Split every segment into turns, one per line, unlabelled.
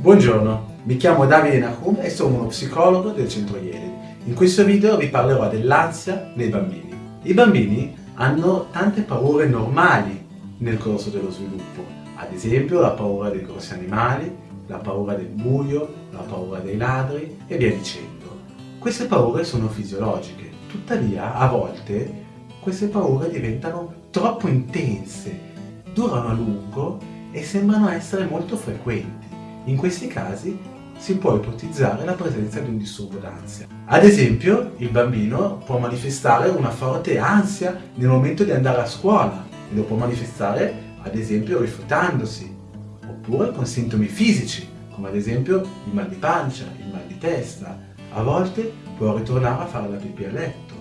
Buongiorno, mi chiamo Davide Nahum e sono uno psicologo del centro Ieri. In questo video vi parlerò dell'ansia nei bambini. I bambini hanno tante paure normali nel corso dello sviluppo, ad esempio la paura dei grossi animali, la paura del buio, la paura dei ladri e via dicendo. Queste paure sono fisiologiche, tuttavia a volte queste paure diventano troppo intense, durano a lungo e sembrano essere molto frequenti. In questi casi si può ipotizzare la presenza di un disturbo d'ansia. Ad esempio, il bambino può manifestare una forte ansia nel momento di andare a scuola e lo può manifestare ad esempio rifiutandosi, oppure con sintomi fisici, come ad esempio il mal di pancia, il mal di testa. A volte può ritornare a fare la pipì a letto,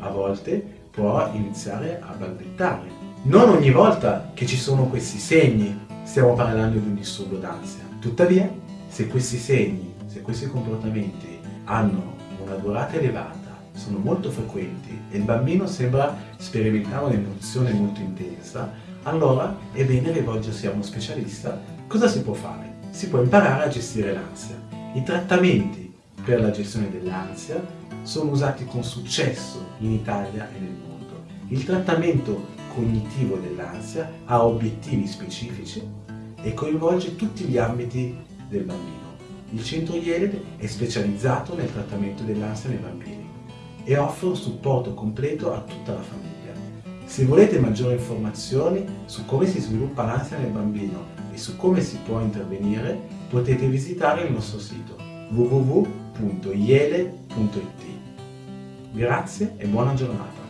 a volte può iniziare a balbettare. Non ogni volta che ci sono questi segni stiamo parlando di un disturbo d'ansia. Tuttavia, se questi segni, se questi comportamenti hanno una durata elevata, sono molto frequenti e il bambino sembra sperimentare un'emozione molto intensa, allora è bene rivolgersi a uno specialista. Cosa si può fare? Si può imparare a gestire l'ansia. I trattamenti per la gestione dell'ansia sono usati con successo in Italia e nel mondo. Il trattamento cognitivo dell'ansia ha obiettivi specifici e coinvolge tutti gli ambiti del bambino. Il centro IELED è specializzato nel trattamento dell'ansia nei bambini e offre un supporto completo a tutta la famiglia. Se volete maggiori informazioni su come si sviluppa l'ansia nel bambino e su come si può intervenire, potete visitare il nostro sito www.iele.it. Grazie e buona giornata!